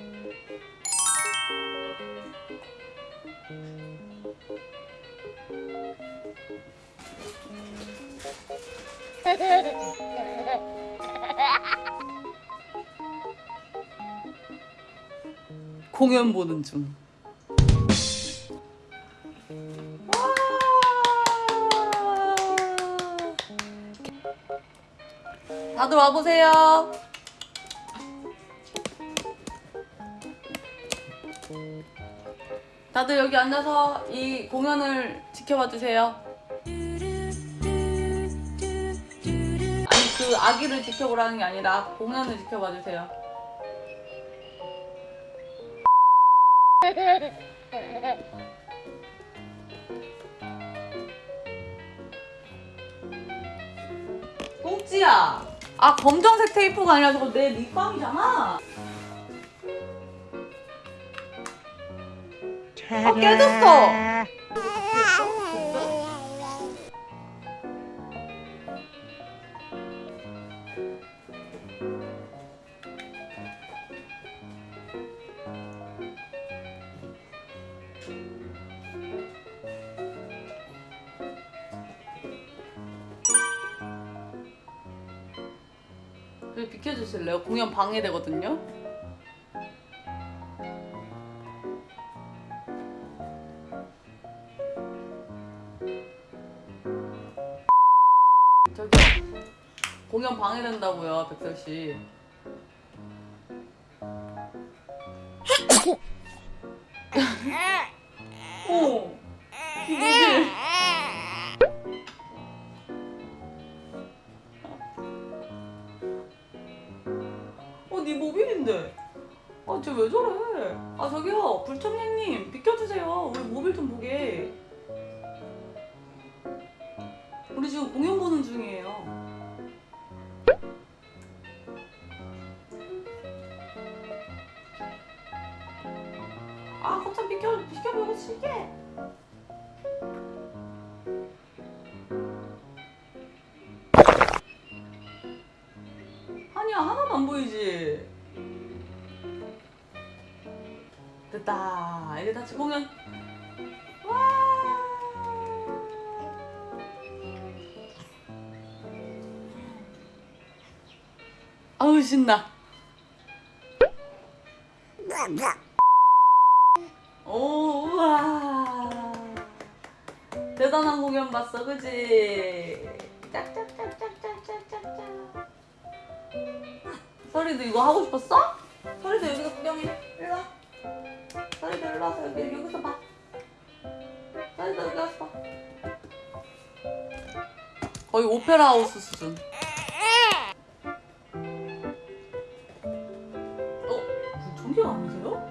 공연 보는 중. 다들 와보세요. 다들 여기 앉아서 이 공연을 지켜봐 주세요. 아니 그 아기를 지켜보라는 게 아니라 공연을 지켜봐 주세요. 꽁찌야. 아 검정색 테이프가 아니라 저거 내 립밤이잖아. 아 깨졌어. 좀 비켜주실래요? 공연 방해되거든요. 공연 방해된다고요, 백설 씨. 어, 이거지. 어, 네 모빌인데. 아, 쟤 왜 저래? 아, 저기요, 불청객님, 비켜주세요. 우리 모빌 좀 보게. 우리 지금 공연 보는 중이에요. 아, 거참 비켜, 비켜보고 시게. 아니야, 하나도 안 보이지? 됐다. 이제 다시 공연. 와. 아우 신나. 오, 우와. 대단한 공연 봤어, 그지? 짝짝짝짝짝짝짝짝. 서리도 이거 하고 싶었어? 서리도 여기서 구경해. 일로 와. 서리도 일로 와서 여기, 여기서 봐. 서리도 여기 와서 봐. 거의 오페라 하우스 수준. 어? 구청객 아니세요?